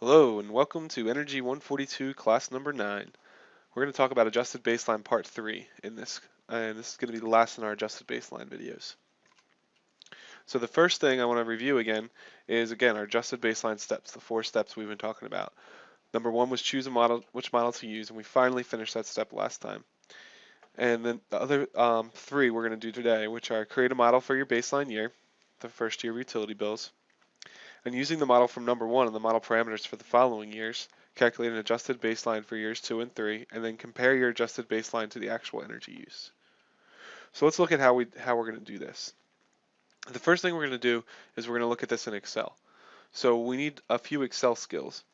Hello and welcome to Energy 142 class number 9. We're going to talk about adjusted baseline part 3 in this and this is going to be the last in our adjusted baseline videos. So the first thing I want to review again is again our adjusted baseline steps, the four steps we've been talking about. Number one was choose a model, which model to use, and we finally finished that step last time. And then the other um, three we're going to do today, which are create a model for your baseline year, the first year of utility bills, and using the model from number one and the model parameters for the following years, calculate an adjusted baseline for years two and three, and then compare your adjusted baseline to the actual energy use. So let's look at how we how we're going to do this. The first thing we're going to do is we're going to look at this in Excel. So we need a few Excel skills.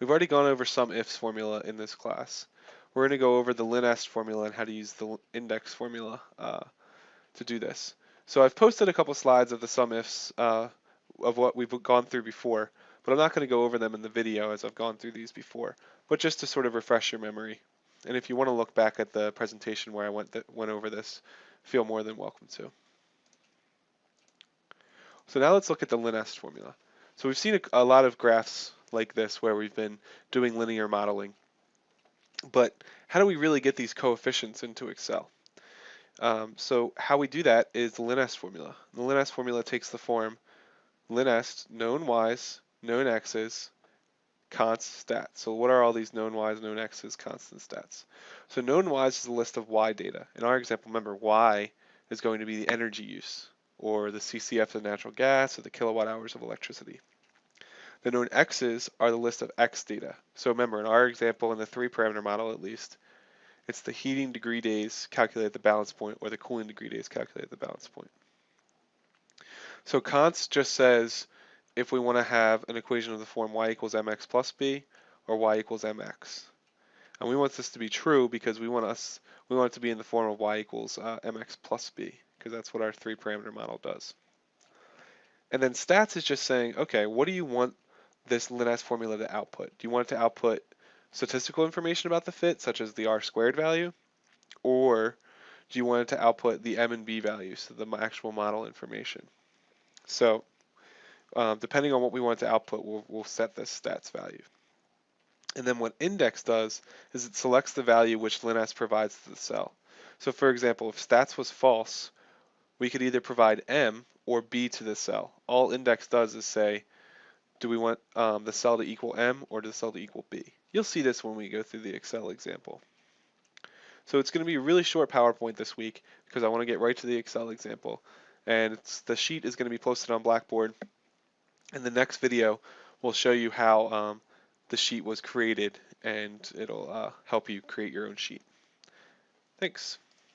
We've already gone over SUMIFS formula in this class. We're going to go over the LINEST formula and how to use the index formula uh, to do this. So I've posted a couple slides of the SUMIFS uh, of what we've gone through before, but I'm not going to go over them in the video as I've gone through these before, but just to sort of refresh your memory. And if you want to look back at the presentation where I went, went over this, feel more than welcome to. So now let's look at the LINEST formula. So we've seen a, a lot of graphs like this where we've been doing linear modeling. But how do we really get these coefficients into Excel? Um, so how we do that is the LINEST formula. The LINEST formula takes the form linest known y's, known x's, const stats. So what are all these known y's, known x's, constant stats? So known y's is a list of y data. In our example, remember y is going to be the energy use, or the CCF of natural gas, or the kilowatt hours of electricity. The known x's are the list of x data. So remember, in our example, in the three parameter model at least, it's the heating degree days calculated at the balance point, or the cooling degree days calculated at the balance point. So const just says if we want to have an equation of the form y equals mx plus b or y equals mx. And we want this to be true because we want us we want it to be in the form of y equals uh, mx plus b because that's what our three parameter model does. And then stats is just saying, okay, what do you want this LINEST formula to output? Do you want it to output statistical information about the fit, such as the r squared value? Or do you want it to output the m and b values, so the actual model information? So um, depending on what we want to output, we'll, we'll set this stats value. And then what index does is it selects the value which LINEST provides to the cell. So for example, if stats was false, we could either provide M or B to the cell. All index does is say, do we want um, the cell to equal M or do the cell to equal B? You'll see this when we go through the Excel example. So it's going to be a really short PowerPoint this week because I want to get right to the Excel example and the sheet is going to be posted on Blackboard. And the next video we'll show you how um, the sheet was created and it'll uh, help you create your own sheet. Thanks.